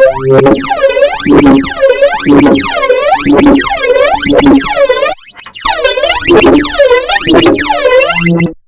Thank you.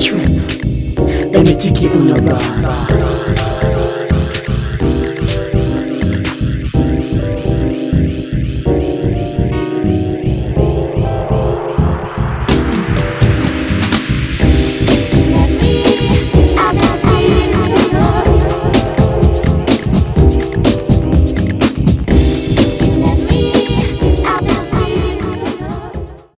trip. Let me take you on a ride.